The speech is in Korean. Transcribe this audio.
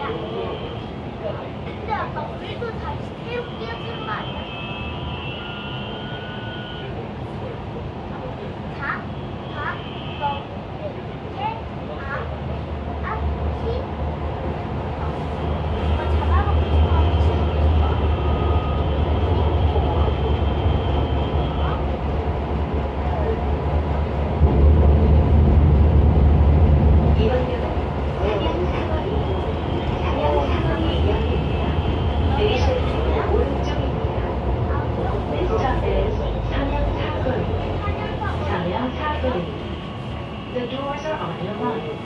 야, 근데 아까 우리도 다 The doors are on your right.